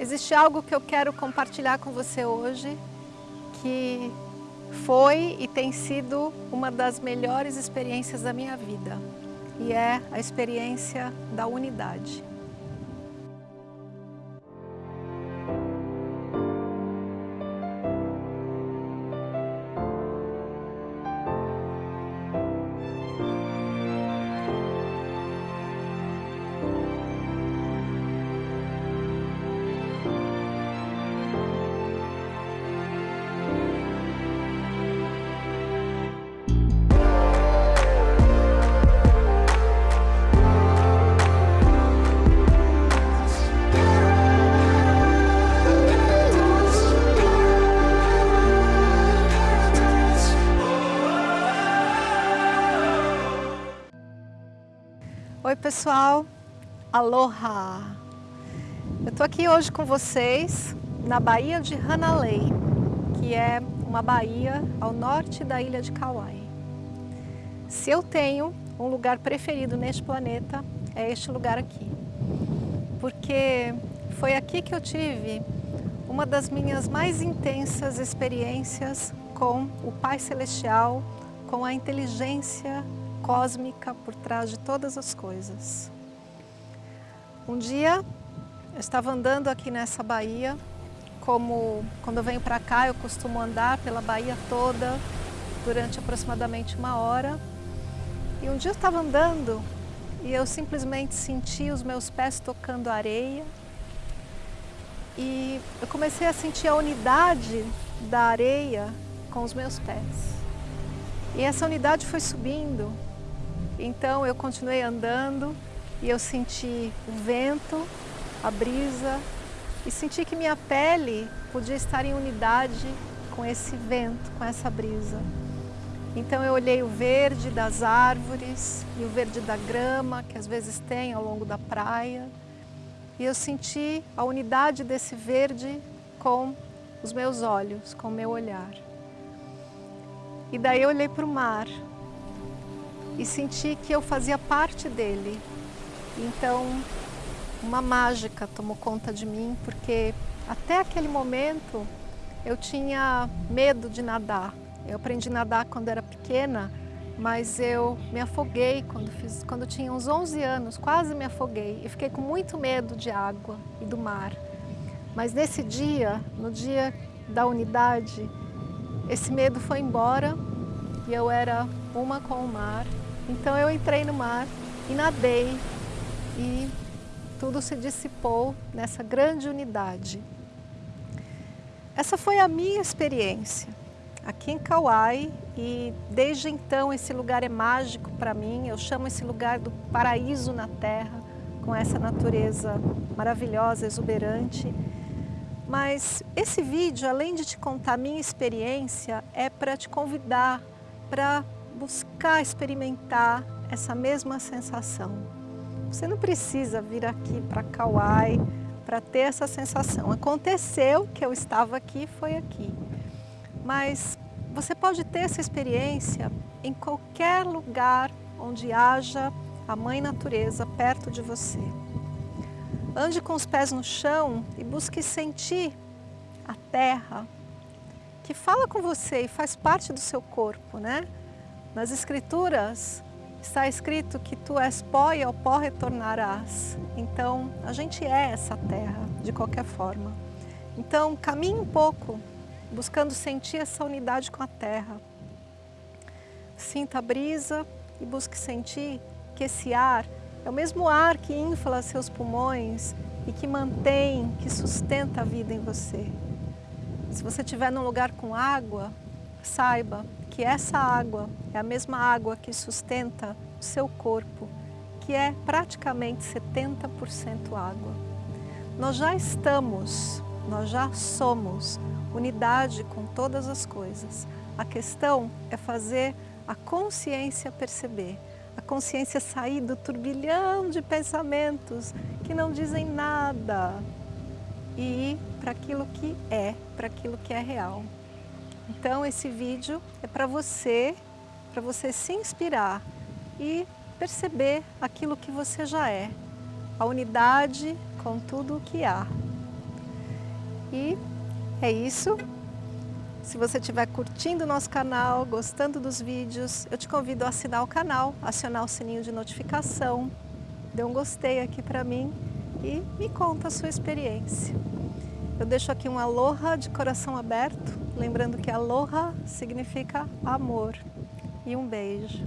Existe algo que eu quero compartilhar com você hoje, que foi e tem sido uma das melhores experiências da minha vida, e é a experiência da unidade. Oi pessoal, aloha! Eu estou aqui hoje com vocês na Baía de Hanalei, que é uma baía ao norte da ilha de Kauai. Se eu tenho um lugar preferido neste planeta, é este lugar aqui. Porque foi aqui que eu tive uma das minhas mais intensas experiências com o Pai Celestial, com a inteligência cósmica por trás de todas as coisas. Um dia eu estava andando aqui nessa baía, como quando eu venho para cá eu costumo andar pela baía toda durante aproximadamente uma hora. E um dia eu estava andando e eu simplesmente senti os meus pés tocando areia e eu comecei a sentir a unidade da areia com os meus pés. E essa unidade foi subindo então eu continuei andando e eu senti o vento, a brisa e senti que minha pele podia estar em unidade com esse vento, com essa brisa. Então eu olhei o verde das árvores e o verde da grama que às vezes tem ao longo da praia e eu senti a unidade desse verde com os meus olhos, com o meu olhar. E daí eu olhei para o mar e senti que eu fazia parte dele. Então, uma mágica tomou conta de mim, porque até aquele momento eu tinha medo de nadar. Eu aprendi a nadar quando era pequena, mas eu me afoguei quando, fiz, quando tinha uns 11 anos, quase me afoguei. E fiquei com muito medo de água e do mar. Mas nesse dia, no dia da unidade, esse medo foi embora e eu era uma com o mar então eu entrei no mar e nadei e tudo se dissipou nessa grande unidade. Essa foi a minha experiência aqui em Kauai e desde então esse lugar é mágico para mim. Eu chamo esse lugar do paraíso na terra, com essa natureza maravilhosa, exuberante. Mas esse vídeo, além de te contar a minha experiência, é para te convidar para buscar experimentar essa mesma sensação. Você não precisa vir aqui para Kauai para ter essa sensação. Aconteceu que eu estava aqui, foi aqui. Mas você pode ter essa experiência em qualquer lugar onde haja a Mãe Natureza perto de você. Ande com os pés no chão e busque sentir a terra que fala com você e faz parte do seu corpo, né? Nas Escrituras está escrito que tu és pó e ao pó retornarás. Então, a gente é essa terra, de qualquer forma. Então, caminhe um pouco, buscando sentir essa unidade com a terra. Sinta a brisa e busque sentir que esse ar é o mesmo ar que infla seus pulmões e que mantém, que sustenta a vida em você. Se você estiver num lugar com água, saiba que essa água é a mesma água que sustenta o seu corpo, que é praticamente 70% água. Nós já estamos, nós já somos unidade com todas as coisas. A questão é fazer a consciência perceber, a consciência sair do turbilhão de pensamentos que não dizem nada e ir para aquilo que é, para aquilo que é real. Então esse vídeo é para você, para você se inspirar e perceber aquilo que você já é, a unidade com tudo o que há. E é isso. Se você estiver curtindo o nosso canal, gostando dos vídeos, eu te convido a assinar o canal, acionar o sininho de notificação, dê um gostei aqui para mim e me conta a sua experiência. Eu deixo aqui um aloha de coração aberto, lembrando que aloha significa amor. E um beijo.